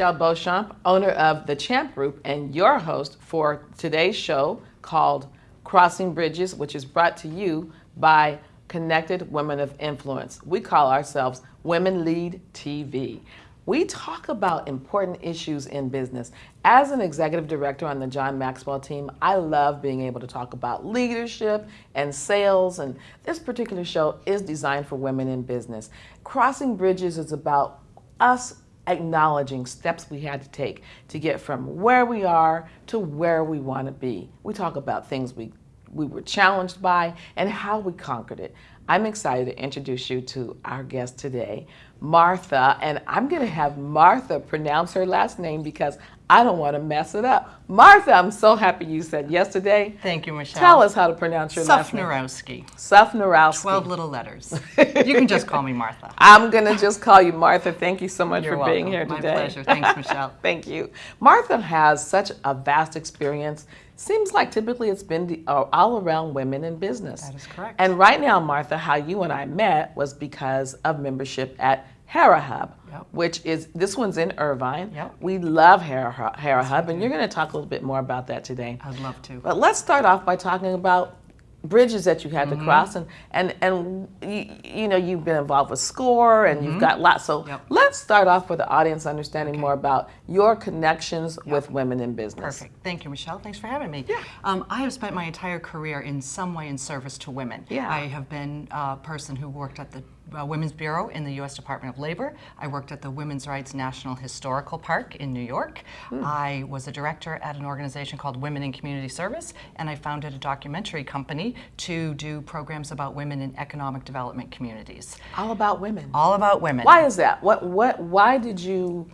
Michelle Beauchamp, owner of the Champ Group and your host for today's show called Crossing Bridges, which is brought to you by Connected Women of Influence. We call ourselves Women Lead TV. We talk about important issues in business. As an executive director on the John Maxwell team, I love being able to talk about leadership and sales, and this particular show is designed for women in business. Crossing Bridges is about us acknowledging steps we had to take to get from where we are to where we want to be. We talk about things we we were challenged by and how we conquered it. I'm excited to introduce you to our guest today, Martha, and I'm going to have Martha pronounce her last name because I don't want to mess it up. Martha, I'm so happy you said yesterday. Thank you, Michelle. Tell us how to pronounce your last name. Sufnerowski. Sufnerowski. 12 little letters. you can just call me Martha. I'm going to just call you Martha. Thank you so much You're for welcome. being here today. My pleasure. Thanks, Michelle. Thank you. Martha has such a vast experience. Seems like typically it's been the, uh, all around women in business. That is correct. And right now, Martha, how you and I met was because of membership at Hera Hub, Yep. which is this one's in Irvine. Yep. We love Hera, Hera Hub, and you're going to talk a little bit more about that today. I'd love to. But let's start off by talking about bridges that you had Mm-hmm. to cross and and and you, you know you've been involved with Score and you've got lots so Mm-hmm. Yep. let's start off with the audience understanding more about your connections with women in business Perfect. Thank you, Michelle. Thanks for having me. Um, I have spent my entire career in some way in service to women. Yeah. I have been a person who worked at the uh, Women's Bureau in the U.S. Department of Labor. I worked at the Women's Rights National Historical Park in New York. I was a director at an organization called Women in Community Service, and I founded a documentary company to do programs about women in economic development communities. all about women All about women. why is that what what why did you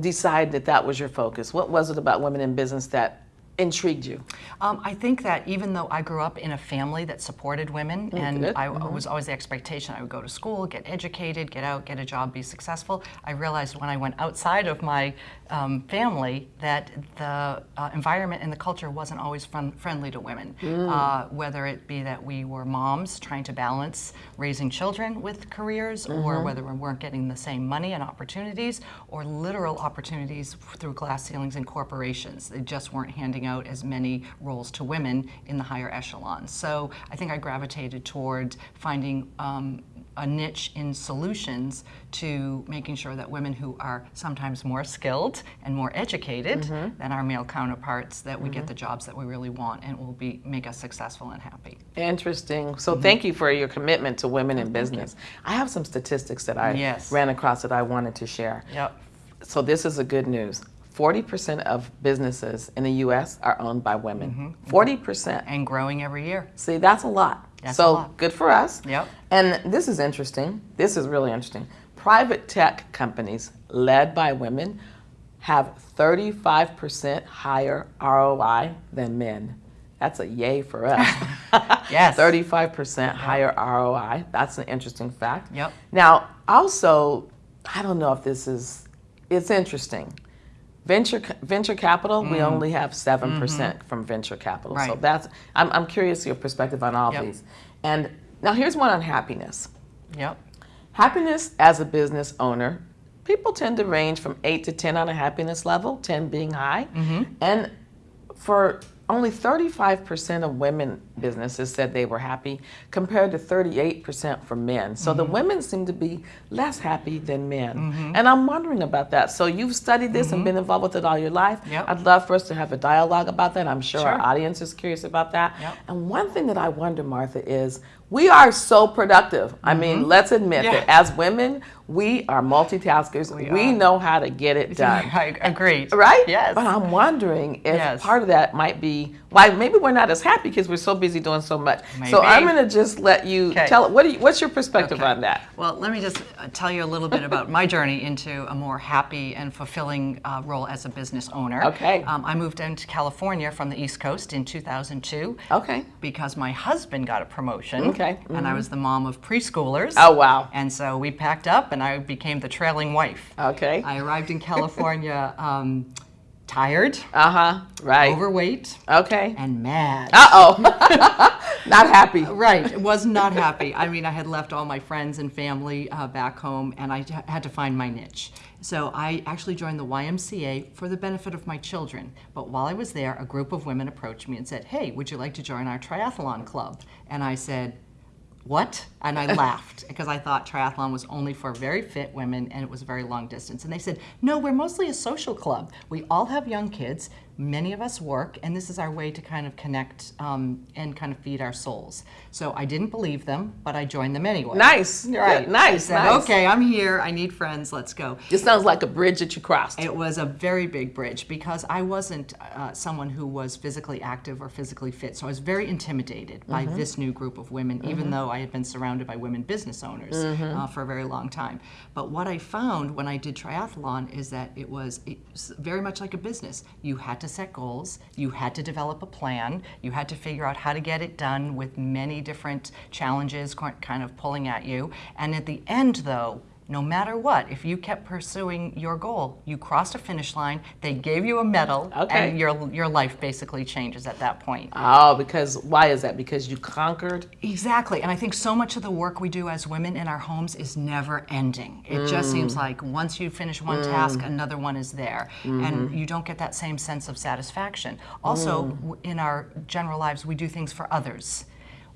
decide that that was your focus what was it about women in business that intrigued you Um, I think that even though I grew up in a family that supported women, and good. I it was always the expectation I would go to school, get educated, get out, get a job, be successful, I realized when I went outside of my um, family that the uh, environment and the culture wasn't always friendly to women. Uh, whether it be that we were moms trying to balance raising children with careers, or whether we weren't getting the same money and opportunities, or literal opportunities through glass ceilings in corporations. They just weren't handing out as many roles to women in the higher echelons. So I think I gravitated towards finding um, a niche in solutions to making sure that women who are sometimes more skilled and more educated mm-hmm. than our male counterparts that we get mm-hmm. the jobs that we really want and will be make us successful and happy. Interesting. So mm-hmm. thank you for your commitment to women in oh, business. I have some statistics that I Yes. ran across that I wanted to share. Yep. So this is a good news. 40% of businesses in the US are owned by women. Mm-hmm. Mm-hmm. 40%. And growing every year. See, that's a lot. That's so a lot. good for us. Yep. And this is interesting. This is really interesting. Private tech companies led by women have 35% higher ROI than men. That's a yay for us. Yes. 35% higher ROI. That's an interesting fact. Yep. Now, also, I don't know if this is, it's interesting. Venture venture capital, we only have 7% from venture capital. So Mm. That's, I'm, I'm curious your perspective on all Yep. these. And now here's one on happiness. Yep. Happiness as a business owner, people tend to range from 8 to 10 on a happiness level, 10 being high. Mm-hmm. And for only 35% of women businesses said they were happy compared to 38% for men. So Mm-hmm. the women seem to be less happy than men. And I'm wondering about that. So you've studied this and been involved with it all your life. Mm-hmm. Yep. I'd love for us to have a dialogue about that. I'm sure, our audience is curious about that. Yep. And one thing that I wonder, Martha, is we are so productive. I mean, let's admit Mm-hmm. Yeah. that as women, we are multitaskers. We, are. know how to get it done. I agreed. Right? Yes. But I'm wondering if Yes. part of that might be why maybe we're not as happy because we're so busy doing so much. So I'm going to just let you Okay. tell what you, what's your perspective Okay. on that? Well, let me just uh, tell you a little bit about my journey into a more happy and fulfilling uh, role as a business owner. Okay. Um, I moved into California from the East Coast in 2002 Okay. because my husband got a promotion. Okay. And I was the mom of preschoolers. Oh wow. And so we packed up and I became the trailing wife. Okay. I arrived in California um, tired, Uh huh. Right. overweight, Okay. and mad. Uh oh. Not happy. Right, was not happy. I mean, I had left all my friends and family uh, back home, and I had to find my niche. So I actually joined the YMCA for the benefit of my children. But while I was there, a group of women approached me and said, "Hey, would you like to join our triathlon club?" And I said, what? And I laughed because I thought triathlon was only for very fit women and it was a very long distance. And they said, no, we're mostly a social club. We all have young kids many of us work, and this is our way to kind of connect um, and kind of feed our souls. So I didn't believe them, but I joined them anyway. Nice, right? nice, said, nice. Okay, I'm here. I need friends. Let's go. This sounds like a bridge that you crossed. It was a very big bridge because I wasn't uh, someone who was physically active or physically fit, so I was very intimidated by mm-hmm. this new group of women, mm-hmm. even though I had been surrounded by women business owners mm-hmm. uh, for a very long time. But what I found when I did triathlon is that it was, it was very much like a business. You had to set goals, you had to develop a plan, you had to figure out how to get it done with many different challenges kind of pulling at you. And at the end, though, no matter what, if you kept pursuing your goal, you crossed a finish line, they gave you a medal, okay. and your, your life basically changes at that point. Oh, because why is that? Because you conquered? Exactly. And I think so much of the work we do as women in our homes is never ending. It mm. just seems like once you finish one mm. task, another one is there. Mm-hmm. And you don't get that same sense of satisfaction. Also, mm. in our general lives, we do things for others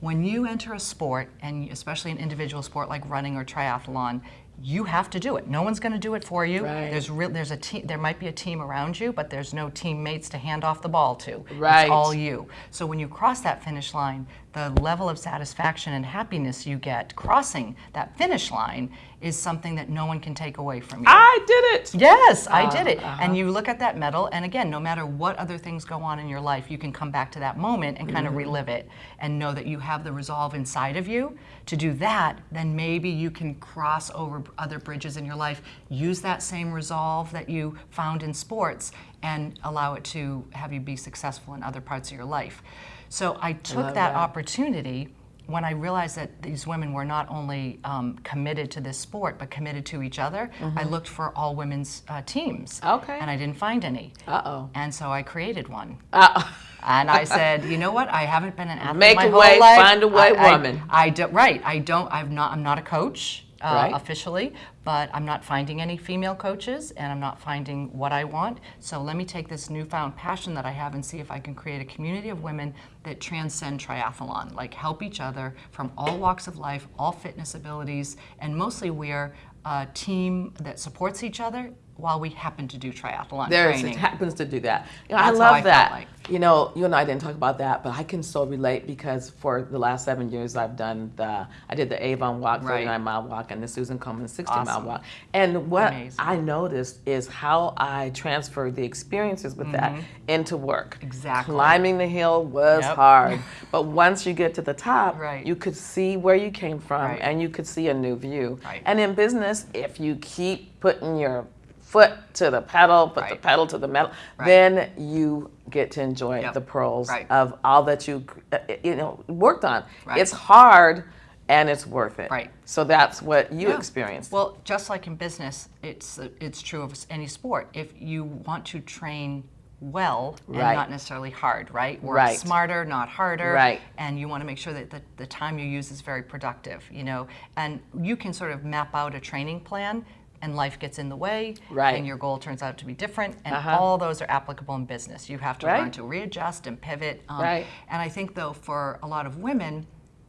when you enter a sport, and especially an individual sport like running or triathlon, you have to do it. No one's going to do it for you. Right. There's real, there's a team. There might be a team around you, but there's no teammates to hand off the ball to. Right. It's all you. So when you cross that finish line, the level of satisfaction and happiness you get crossing that finish line is something that no one can take away from you. I did it. Yes, I uh, did it. Uh-huh. And you look at that medal, and again, no matter what other things go on in your life, you can come back to that moment and kind mm-hmm. of relive it and know that you have the resolve inside of you to do that. Then maybe you can cross over other bridges in your life, use that same resolve that you found in sports, and allow it to have you be successful in other parts of your life. So I took I that, that, opportunity when I realized that these women were not only um, committed to this sport, but committed to each other, mm-hmm. I looked for all women's uh, teams. Okay. And I didn't find any. Uh oh. And so I created one. Uh-oh. and I said, you know what? I haven't been an athlete Make my a whole way, life. find a way, I, woman. I, I do, right. I don't. I'm not. I'm not a coach uh, right. officially, but I'm not finding any female coaches and I'm not finding what I want. So let me take this newfound passion that I have and see if I can create a community of women that transcend triathlon, like help each other from all walks of life, all fitness abilities, and mostly we're a team that supports each other while we happen to do triathlon there training. It happens to do that. You know, I love I that. Like. You know, you and I didn't talk about that, but I can so relate because for the last seven years I've done the, I did the Avon Walk, right. 39 mile walk, and the Susan Komen 60 awesome. mile walk. And what Amazing. I noticed is how I transferred the experiences with mm-hmm. that into work. Exactly. Climbing the hill was yep. hard, but once you get to the top, right. you could see where you came from right. and you could see a new view. Right. And in business, if you keep putting your foot to the pedal, put right. the pedal to the metal, right. then you get to enjoy yep. the pearls right. of all that you uh, you know worked on. It's hard and it's worth it. Right. So that's what you yeah. experienced. Well, just like in business, it's it's true of any sport. If you want to train well and right. not necessarily hard, right? Work right. smarter, not harder. Right. And you want to make sure that the, the time you use is very productive, you know. And you can sort of map out a training plan and life gets in the way right. and your goal turns out to be different and uh-huh. all those are applicable in business you have to right. learn to readjust and pivot um, right. and i think though for a lot of women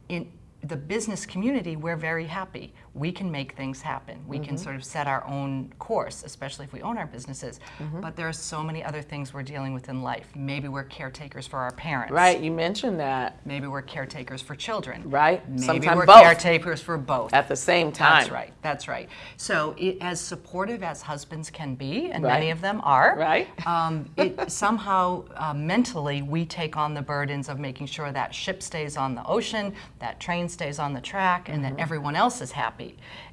in the business community, we're very happy. We can make things happen. We mm-hmm. can sort of set our own course, especially if we own our businesses. Mm-hmm. But there are so many other things we're dealing with in life. Maybe we're caretakers for our parents. Right, you mentioned that. Maybe we're caretakers for children. Right, Maybe Sometimes we're both. caretakers for both. At the same time. That's right, that's right. So, it, as supportive as husbands can be, and right. many of them are, right? Um, it, somehow uh, mentally we take on the burdens of making sure that ship stays on the ocean, that train stays on the track, and mm-hmm. that everyone else is happy.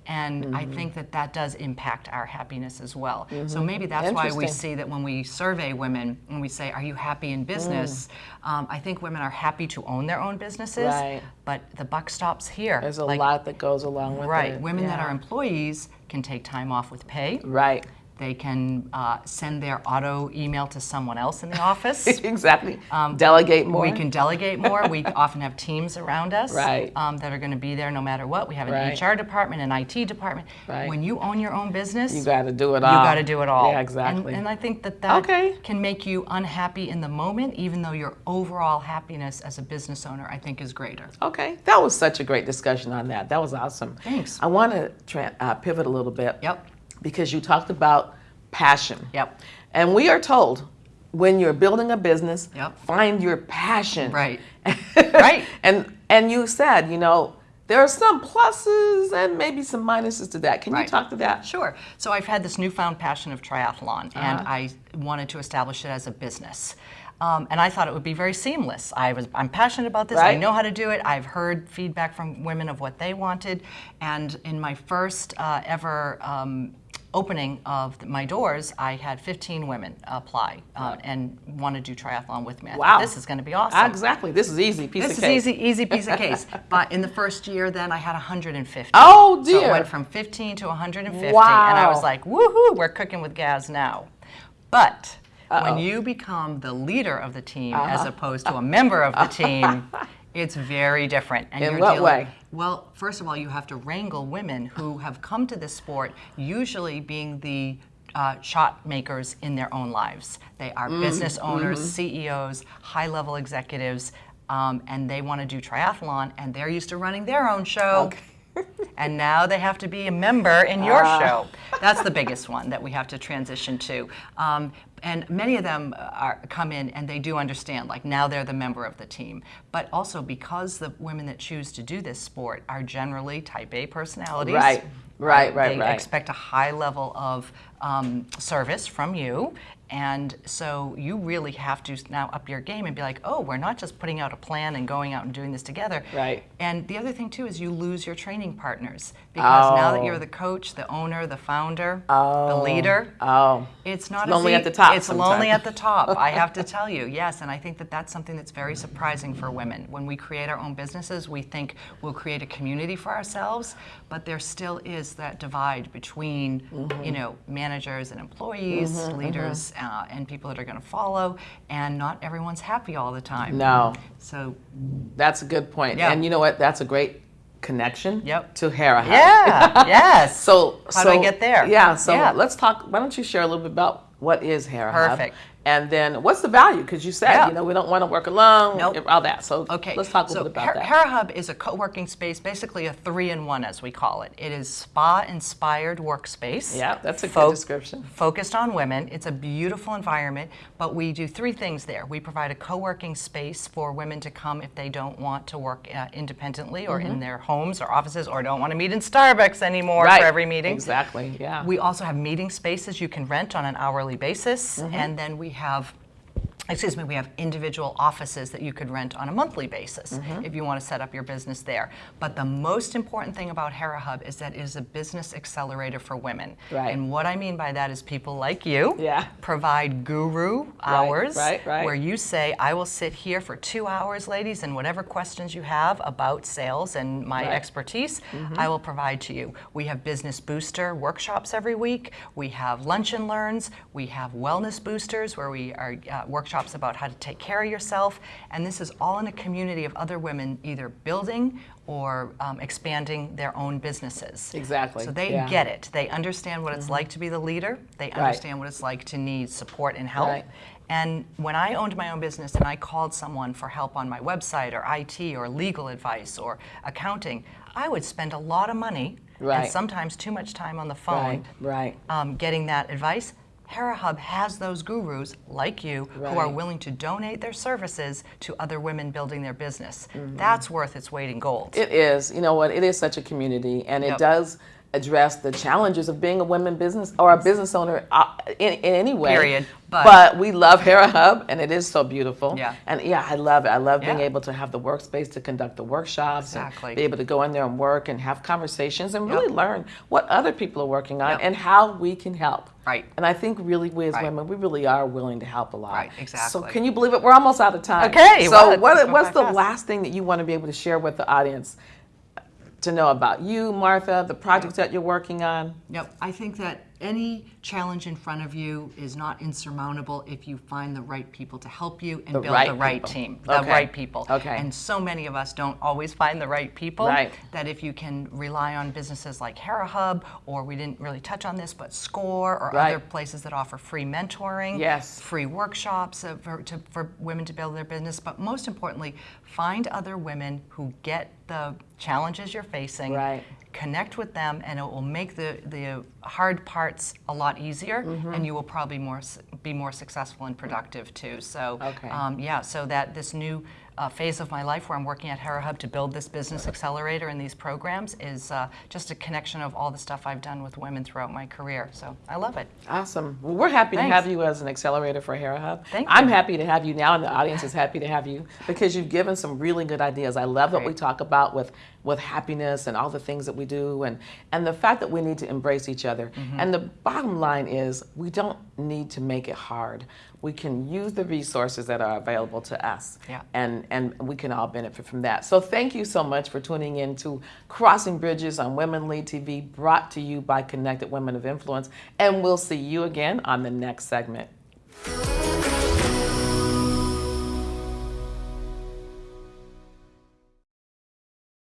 And mm-hmm. I think that that does impact our happiness as well. Mm-hmm. So maybe that's why we see that when we survey women and we say, Are you happy in business? Mm. Um, I think women are happy to own their own businesses, right. but the buck stops here. There's a like, lot that goes along with right. it. Right. Women yeah. that are employees can take time off with pay. Right They can uh, send their auto email to someone else in the office. exactly. Delegate more. Um, We can delegate more. we often have teams around us Right. um, that are going to be there no matter what. We have an Right. HR department, an IT department. Right. When you own your own business, you got to do it all. you got to do it all. Yeah, exactly. And, and I think that that Okay. can make you unhappy in the moment, even though your overall happiness as a business owner, I think, is greater. Okay, that was such a great discussion on that. That was awesome. Thanks. I want to uh, pivot a little bit. Yep. Because you talked about passion. Yep. And we are told when you're building a business, Yep. find your passion. Right. Right. And and you said, you know, there are some pluses and maybe some minuses to that. Can you talk to that? Sure. So I've had this newfound passion of triathlon, and Uh-huh. I wanted to establish it as a business. Um, and I thought it would be very seamless. I was, I'm passionate about this. I know how to do it. I've heard feedback from women of what they wanted. And in my first uh, ever um, opening of my doors, I had 15 women apply uh, and want to do triathlon with me. I thought, Wow. this is going to be awesome. Exactly. This is easy. Piece This of cake. This is easy, easy piece of case. But in the first year, then I had 150. Oh, dear. So it went from 15 to 150, wow. and I was like, "Woohoo! We're cooking with gas now." But Uh-oh. Uh-huh. when you become the leader of the team as opposed to a member of the team, it's very different. And In you're what dealing- way? Well, first of all, you have to wrangle women who have come to this sport, usually being the uh, shot makers in their own lives. They are Mm, business owners, mm-hmm. CEOs, high level executives, um, and they want to do triathlon, and they're used to running their own show. And now they have to be a member in your Ah. show. That's the biggest one that we have to transition to. Um, and many of them are, come in and they do understand, like now they're the member of the team. But also because the women that choose to do this sport are generally type A personalities. Right, right, right, they right. expect a high level of um, service from you. And so you really have to now up your game and be like, oh, we're not just putting out a plan and going out and doing this together. Right. And the other thing too is you lose your training partners because now that Oh. you're the coach, the owner, the founder, Oh. the leader, Oh. it's not lonely as at the top It's sometimes. lonely at the top. I have to tell you, yes, and I think that that's something that's very surprising for women. When we create our own businesses, we think we'll create a community for ourselves, but there still is that divide between, Mm-hmm. you know, managers and employees, leaders, uh, and people that are going to follow, and not everyone's happy all the time. No. So, That's a good point. Yeah. And you know what? That's a great connection Yep. to Hera Hub. yeah, yes. So How so, do I get there? Yeah. So Yeah. let's talk. Why don't you share a little bit about what is Hera Hub? And then what's the value? Because you said Yeah. you know we don't want to work alone. Nope. All that. So Okay. let's talk a so little bit about Her- that. Hera Hub is a co-working space, basically a three-in-one, as we call it. It is spa-inspired workspace. Yeah, that's a good description. Focused on women. It's a beautiful environment, but we do three things there. We provide a co-working space for women to come if they don't want to work uh, independently or Mm-hmm. in their homes or offices or don't want to meet in Starbucks anymore right. for every meeting. Exactly. Yeah. We also have meeting spaces you can rent on an hourly basis, Mm-hmm. and then we have excuse me, we have individual offices that you could rent on a monthly basis Mm-hmm. if you want to set up your business there. But the most important thing about Hera Hub is that it is a business accelerator for women. Right. And what I mean by that is people like you Yeah. provide guru hours right, right. where you say, I will sit here for two hours, ladies, and whatever questions you have about sales and my expertise, I will provide to you. We have business booster workshops every week. We have lunch and learns. We have wellness boosters where we are uh, workshops about how to take care of yourself. And this is all in a community of other women either building or um, expanding their own businesses. Exactly, So they yeah. Mm-hmm. get it. They understand what it's like to be the leader. They understand what it's like to need support and help. Right. And when I owned my own business and I called someone for help on my website or IT or legal advice or accounting, I would spend a lot of money Right. and sometimes too much time on the phone Right. Right. um, getting that advice. Hera Hub has those gurus like you who are willing to donate their services to other women building their business. Mm-hmm. That's worth its weight in gold. It is. You know what? It is such a community, and it does address the challenges of being a women business or a business owner uh, in, in any way. Period. But, But- we love Hera Hub, and it is so beautiful. Yeah. And yeah, I love it. I love being Yeah. able to have the workspace to conduct the workshops Exactly. and be able to go in there and work and have conversations and Yep. really learn what other people are working on Yep. and how we can help. Right. And I think really we as Right. women, we really are willing to help a lot. Right, exactly. So can you believe it? We're almost out of time. Okay, So well, what, what's the fast. last thing that you want to be able to share with the audience to know about you, Martha, the projects that you're working on? Yep, I think that any challenge in front of you is not insurmountable if you find the right people to help you and The build right the right people. team, the Okay. right people. Okay. And so many of us don't always find the right people. Right. That if you can rely on businesses like HeraHub, or we didn't really touch on this, but Score, or Right. other places that offer free mentoring, Yes. free workshops uh, for, to, for women to build their business, but most importantly, find other women who get the challenges you're facing. Right. Connect with them, and it will make the, the hard parts a lot easier, Mm-hmm. and you will probably more be more successful and productive too. So, Okay. um, yeah, so that this new uh, phase of my life where I'm working at HeraHub to build this business accelerator and these programs is uh, just a connection of all the stuff I've done with women throughout my career. So I love it. Awesome. Well, we're happy to have you as an accelerator for Hera Hub. Thank I'm you. happy to have you now, and the audience is happy to have you because you've given some really good ideas. I love what we talk about with with happiness and all the things that we do, and and the fact that we need to embrace each other. Mm-hmm. And the bottom line is, we don't need to make it hard. We can use the resources that are available to us, Yeah. and and we can all benefit from that. So thank you so much for tuning in to Crossing Bridges on Women Lead TV, brought to you by Connected Women of Influence, and we'll see you again on the next segment.